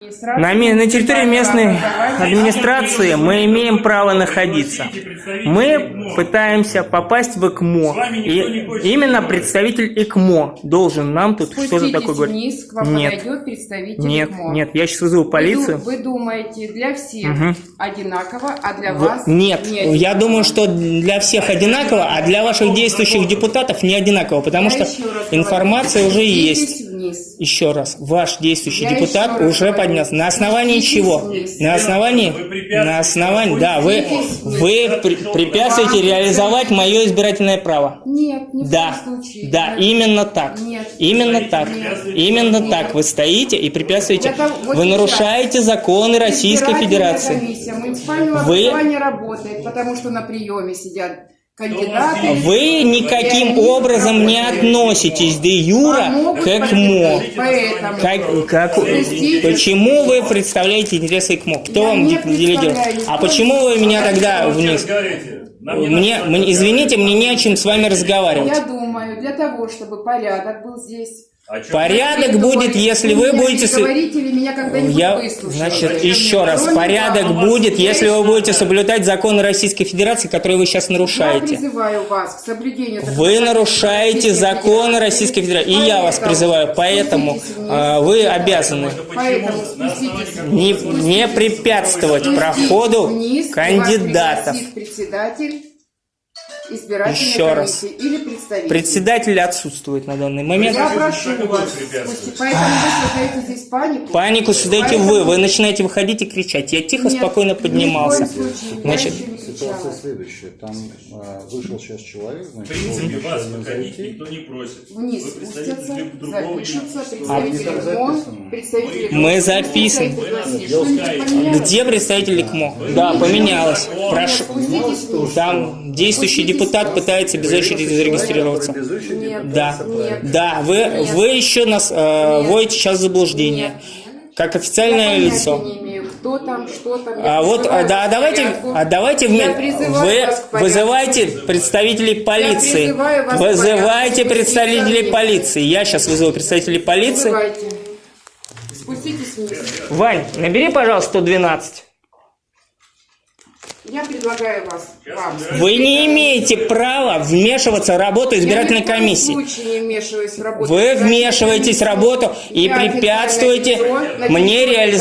На, на территории местной администрации мы имеем право находиться. Мы пытаемся попасть в ЭКМО. И именно представитель ЭКМО должен нам тут что-то такое говорить. вниз, к вам Нет. представитель Нет, МО. нет, я сейчас вызову Вы полицию. Вы, думаете, для всех Мгм. одинаково, а для В- вас Нет, не я думаю, что для всех одинаково, а для ваших действующих депутатов не одинаково, потому Я что информация говорю, уже есть. Вниз. Еще раз, ваш действующий Я депутат уже поднес. На основании чего? вниз. На основании, на основании, да, вы, вы при- препятствуете реализовать мое избирательное право. Нет, ни в Да, случае. да, Нет. именно так. Нет. Именно так. Нет. Именно Нет. так. Вы стоите и препятствуете. Это вот Вы нарушаете законы Российской Федерации. комиссия муниципального Вы- работает, потому что на приеме сидят кандидаты. Вы никаким образом не относитесь де юра к ЭКМО. Поэтому. Как, как- почему вы представляете интересы ЭКМО? Кто Я вам представляю. А почему вы меня тогда вниз? Мне, мне- извините, мне не о чем с вами разговаривать. Я думаю, для того, чтобы порядок был здесь. Чем? Порядок Вы будет, говорите, если вы будете... с- Говорите ли меня когда-нибудь Я, значит, Зачем еще раз, порядок будет, я если вы будете соблюдать законы Российской Федерации, которые вы сейчас Я нарушаете. призываю вас к соблюдению... Вы нарушаете законы. Российской Федерации. И я вас призываю, поэтому а, вы обязаны не, не препятствовать проходу кандидатов. Председатель избирательной Еще раз. комиссии или представитель. Председатель отсутствует на данный момент. Я прошу вас, спусти- поэтому вы создаете здесь панику. Панику создаете Поэтому- вы, вы начинаете выходить и кричать. Я тихо, Нет, спокойно ни в поднимался. случае. Значит, Ситуация следующая. Там а, вышел сейчас человек, В значит, принципе, должен вас выходить никто не просит. Вниз Вы представитель другого запишутся, юридического представители А, представители... Мы записаны. Где представитель КМО? Да, поменялось. Прошу. Вниз. Там действующий депутат пытается без очереди зарегистрироваться. Без очереди Нет. Да, Нет. да, вы, Нет. вы еще нас э, вводите сейчас в заблуждение. Нет. Как Я официальное понятия лицо. не имею, кто там, что там. А Я вот, а, да, а давайте, а давайте Я вме- призываю вы вызывайте представителей полиции. Вызывайте представителей полиции. Я сейчас вызову представителей полиции. Вызывайте. Спуститесь вниз. Вань, набери, пожалуйста, 112. Я предлагаю вас вам. Вы не имеете права вмешиваться в работу избирательной комиссии. Я случае не вмешиваюсь в работу. Вы вмешиваетесь в комиссии. работу и препятствуете мне реализовать